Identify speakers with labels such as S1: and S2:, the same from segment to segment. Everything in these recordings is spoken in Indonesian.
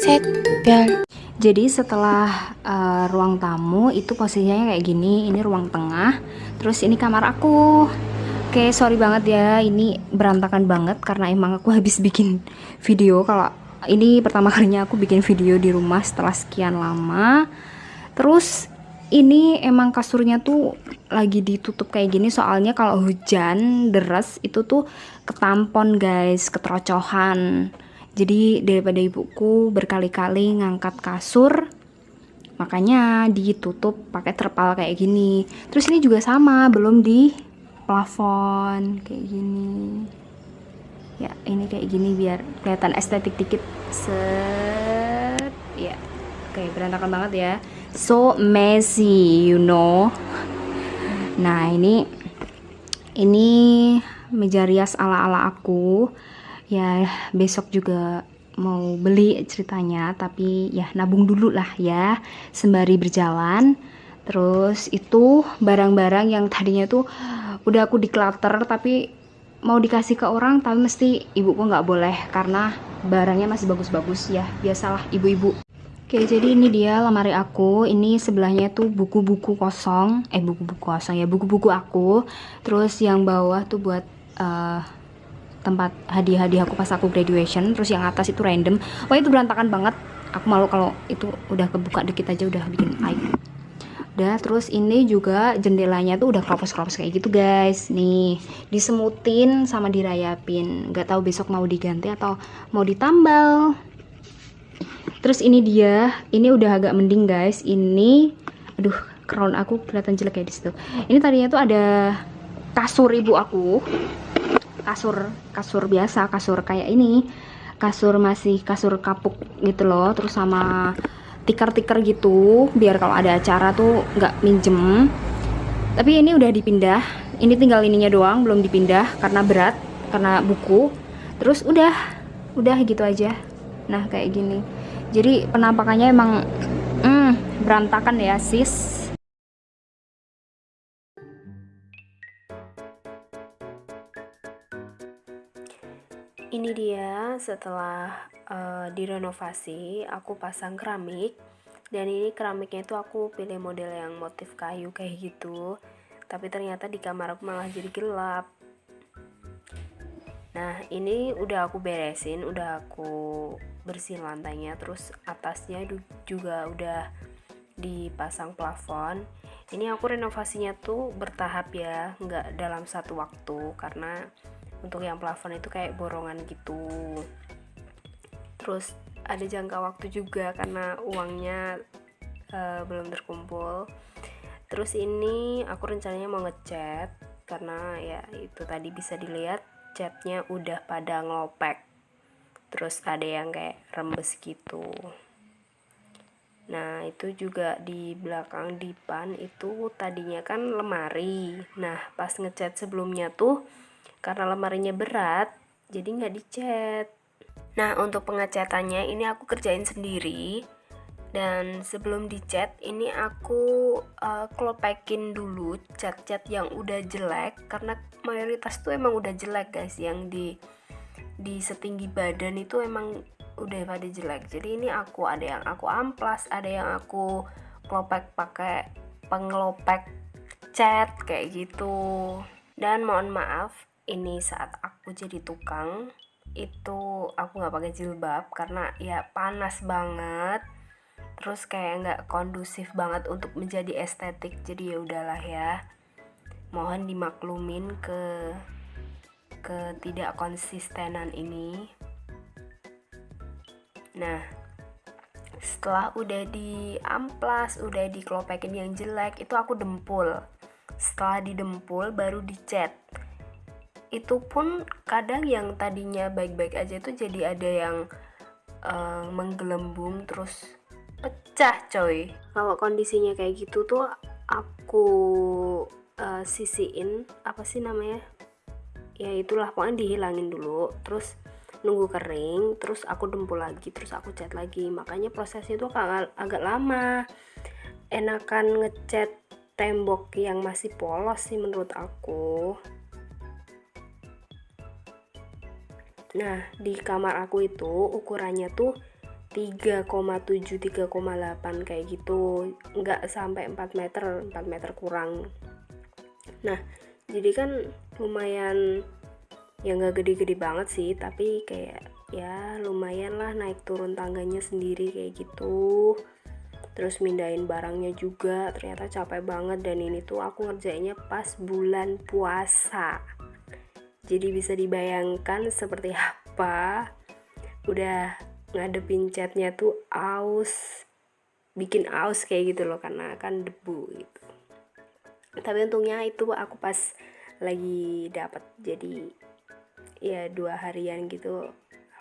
S1: 샛별 jadi setelah uh, ruang tamu itu posisinya kayak gini. Ini ruang tengah. Terus ini kamar aku. Oke sorry banget ya. Ini berantakan banget karena emang aku habis bikin video. Kalau ini pertama kalinya aku bikin video di rumah setelah sekian lama. Terus ini emang kasurnya tuh lagi ditutup kayak gini. Soalnya kalau hujan deras itu tuh ketampon guys. Keterocohan jadi daripada ibuku berkali-kali ngangkat kasur makanya ditutup pakai terpal kayak gini. Terus ini juga sama belum di plafon kayak gini. Ya ini kayak gini biar kelihatan estetik dikit. Set. Ya kayak berantakan banget ya. So messy you know. Nah ini ini meja rias ala-ala aku ya besok juga mau beli ceritanya tapi ya nabung dulu lah ya sembari berjalan. Terus itu barang-barang yang tadinya tuh udah aku declutter tapi mau dikasih ke orang tapi mesti ibuku nggak boleh karena barangnya masih bagus-bagus ya. Biasalah ibu-ibu. Oke jadi ini dia lemari aku. Ini sebelahnya tuh buku-buku kosong. Eh buku-buku kosong ya buku-buku aku. Terus yang bawah tuh buat uh, tempat hadiah-hadiah aku pas aku graduation terus yang atas itu random. Wah itu berantakan banget. Aku malu kalau itu udah kebuka dikit aja udah bikin aib. Udah terus ini juga jendelanya tuh udah kropos-kropos kayak gitu guys. Nih disemutin sama dirayapin nggak tahu besok mau diganti atau mau ditambal. Terus ini dia ini udah agak mending guys. Ini aduh crown aku kelihatan jelek ya di situ. Ini tadinya tuh ada kasur ibu aku kasur kasur biasa kasur kayak ini. Kasur masih kasur kapuk gitu loh terus sama tikar-tikar gitu biar kalau ada acara tuh nggak minjem. Tapi ini udah dipindah. Ini tinggal ininya doang belum dipindah karena berat karena buku. Terus udah udah gitu aja. Nah kayak gini. Jadi penampakannya emang hmm, berantakan ya sis ini dia setelah uh, direnovasi aku pasang keramik. Dan ini keramiknya itu aku pilih model yang motif kayu kayak gitu. Tapi ternyata di kamar aku malah jadi gelap. Nah ini udah aku beresin udah aku bersihin lantainya. Terus atasnya juga udah dipasang plafon. Ini aku renovasinya tuh bertahap ya nggak dalam satu waktu. Karena untuk yang plafon itu kayak borongan gitu. Terus ada jangka waktu juga karena uangnya uh, belum terkumpul. Terus ini aku rencananya mau ngecat karena ya itu tadi bisa dilihat catnya udah pada ngelopek. Terus ada yang kayak rembes gitu. Nah itu juga di belakang dipan itu tadinya kan lemari. Nah pas ngecat sebelumnya tuh karena lemarinya berat jadi nggak dicat nah untuk pengecatannya ini aku kerjain sendiri. Dan sebelum dicat ini aku uh, klopekin dulu cat-cat yang udah jelek karena mayoritas tuh emang udah jelek guys. Yang di di setinggi badan itu emang udah pada jelek. Jadi ini aku ada yang aku amplas ada yang aku klopek pakai pengelopek cat kayak gitu. Dan mohon maaf ini saat aku jadi tukang itu aku nggak pakai jilbab karena ya panas banget. Terus kayak nggak kondusif banget untuk menjadi estetik jadi ya udahlah ya. Mohon dimaklumin ke ketidak konsistenan ini. Nah setelah udah di amplas udah dikelopekin yang jelek itu aku dempul. Setelah didempul baru dicat itu pun kadang yang tadinya baik-baik aja tuh jadi ada yang uh, menggelembung terus pecah coy. Kalau kondisinya kayak gitu tuh aku uh, sisiin apa sih namanya ya itulah pokoknya dihilangin dulu terus nunggu kering terus aku dempul lagi terus aku cat lagi. Makanya prosesnya itu agak, agak lama. Enakan ngecat tembok yang masih polos sih menurut aku
S2: nah di kamar aku itu ukurannya tuh 3,7 3,8 kayak gitu. Nggak sampai 4 meter 4 meter kurang. Nah jadi kan lumayan ya nggak gede-gede banget sih tapi kayak ya lumayan lah naik turun tangganya sendiri kayak gitu. Terus mindahin barangnya juga ternyata capek banget. Dan ini tuh aku ngerjainnya pas bulan puasa jadi bisa dibayangkan seperti apa udah ngadepin catnya tuh aus bikin aus kayak gitu loh karena kan debu gitu. Tapi untungnya itu aku pas lagi dapat jadi ya dua harian gitu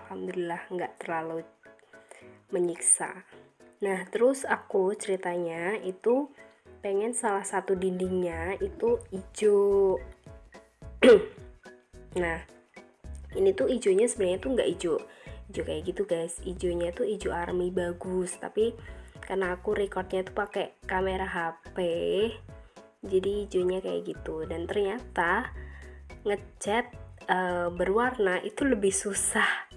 S2: alhamdulillah nggak terlalu menyiksa. Nah terus aku ceritanya itu pengen salah satu dindingnya itu hijau nah ini tuh hijaunya sebenarnya tuh nggak hijau hijau kayak gitu guys. Hijaunya tuh hijau army bagus tapi karena aku recordnya tuh pakai kamera HP jadi hijaunya kayak gitu. Dan ternyata ngecat e, berwarna itu lebih susah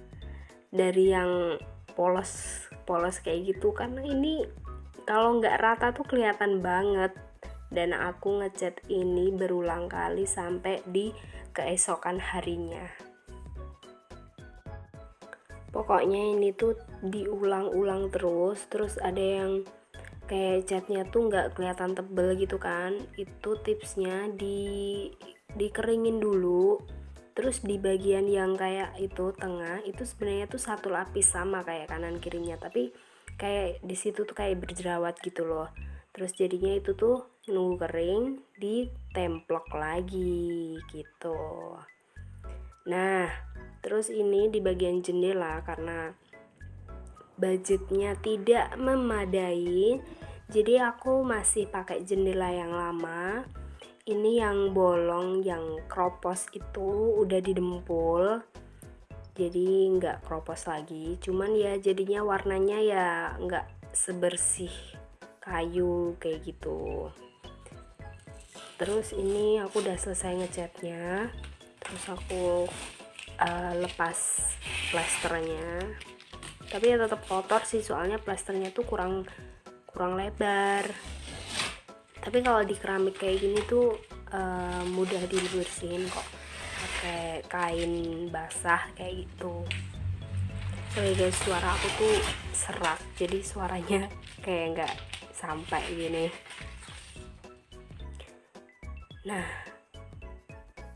S2: dari yang polos polos kayak gitu. Karena ini kalau nggak rata tuh kelihatan banget dan aku ngecat ini berulang kali sampai di keesokan harinya. Pokoknya ini tuh diulang-ulang terus terus ada yang kayak catnya tuh nggak kelihatan tebel gitu kan. Itu tipsnya di dikeringin dulu terus di bagian yang kayak itu tengah itu sebenarnya tuh satu lapis sama kayak kanan kirinya tapi kayak di situ tuh kayak berjerawat gitu loh. Terus jadinya itu tuh nunggu kering ditemplok lagi gitu. Nah terus ini di bagian jendela karena budgetnya tidak memadai jadi aku masih pakai jendela yang lama. Ini yang bolong yang kropos itu udah didempul jadi nggak kropos lagi. Cuman ya jadinya warnanya ya nggak sebersih kayu kayak gitu terus ini aku udah selesai ngecatnya terus aku uh, lepas plasternya. Tapi ya tetap kotor sih soalnya plasternya tuh kurang kurang lebar. Tapi kalau di keramik kayak gini tuh uh, mudah dibersihin kok. Pakai kain basah kayak gitu. Sorry guys suara aku tuh serak jadi suaranya kayak nggak sampai gini nah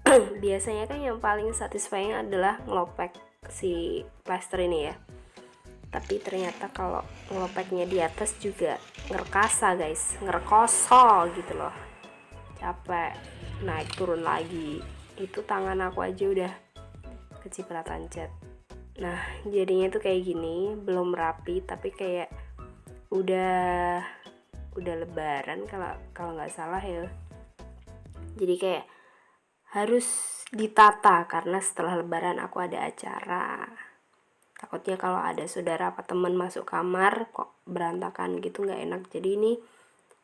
S2: biasanya kan yang paling satisfying adalah ngelopek si plaster ini ya. Tapi ternyata kalau ngelopeknya di atas juga ngerkasa guys. Ngerkoso gitu loh. Capek. Naik turun lagi. Itu tangan aku aja udah kecipratan cat. Nah jadinya tuh kayak gini belum rapi tapi kayak udah udah lebaran kalau kalau nggak salah ya jadi kayak harus ditata karena setelah lebaran aku ada acara. Takutnya kalau ada saudara apa teman masuk kamar kok berantakan gitu nggak enak. Jadi ini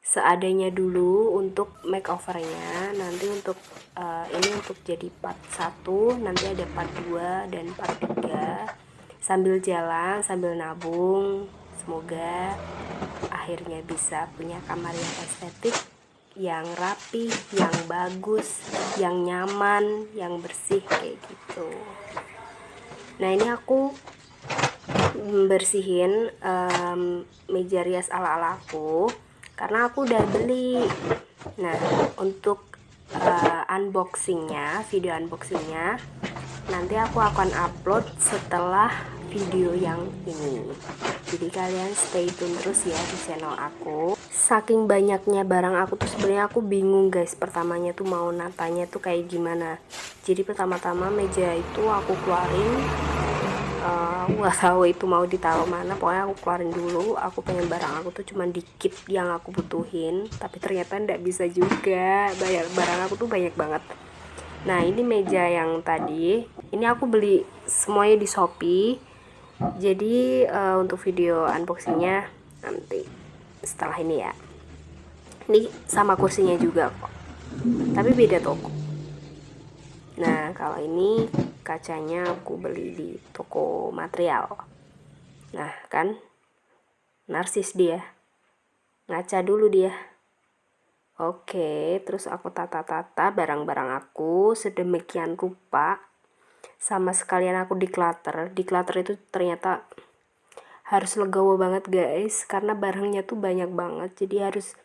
S2: seadanya dulu untuk makeovernya. Nanti untuk uh, ini untuk jadi part 1 nanti ada part 2 dan part 3 sambil jalan sambil nabung semoga akhirnya bisa punya kamar yang estetik yang rapi, yang bagus, yang nyaman, yang bersih kayak gitu. Nah ini aku bersihin um, meja rias ala-ala aku karena aku udah beli. Nah untuk uh, unboxingnya video unboxingnya nanti aku akan upload setelah video yang ini. Jadi kalian stay tune terus ya di channel aku saking banyaknya barang aku tuh sebenarnya aku bingung guys. Pertamanya tuh mau natanya tuh kayak gimana. Jadi pertama-tama meja itu aku keluarin. Uh, nggak tahu itu mau ditaruh mana. Pokoknya aku keluarin dulu. Aku pengen barang aku tuh cuman dikit yang aku butuhin. Tapi ternyata ndak bisa juga. Banyak barang aku tuh banyak banget. Nah ini meja yang tadi. Ini aku beli semuanya di Shopee. Jadi uh, untuk video unboxingnya nanti setelah ini ya. Ini sama kursinya juga kok. Tapi beda toko. Nah kalau ini kacanya aku beli di toko material. Nah kan narsis dia. Ngaca dulu dia. Oke terus aku tata-tata barang-barang aku sedemikian rupa. Sama sekalian aku declutter. Declutter itu ternyata harus legowo banget guys. Karena barangnya tuh banyak banget. Jadi harus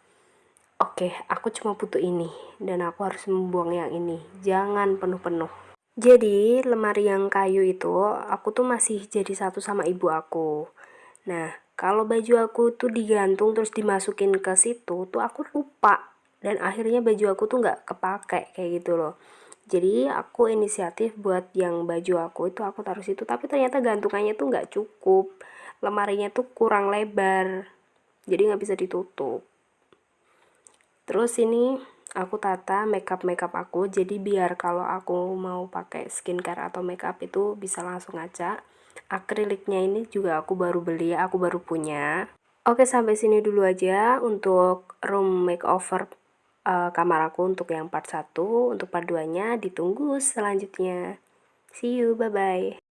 S2: oke aku cuma butuh ini. Dan aku harus membuang yang ini. Jangan penuh-penuh. Jadi lemari yang kayu itu aku tuh masih jadi satu sama ibu aku. Nah kalau baju aku tuh digantung terus dimasukin ke situ tuh aku lupa. Dan akhirnya baju aku tuh nggak kepake kayak gitu loh. Jadi aku inisiatif buat yang baju aku itu aku taruh situ. Tapi ternyata gantungannya tuh nggak cukup lemarinya tuh kurang lebar jadi nggak bisa ditutup. Terus ini aku tata makeup makeup aku jadi biar kalau aku mau pakai skincare atau makeup itu bisa langsung aja. Akriliknya ini juga aku baru beli aku baru punya. Oke sampai sini dulu aja untuk room makeover uh, kamar aku untuk yang part 1 untuk part 2 nya ditunggu selanjutnya. See you bye bye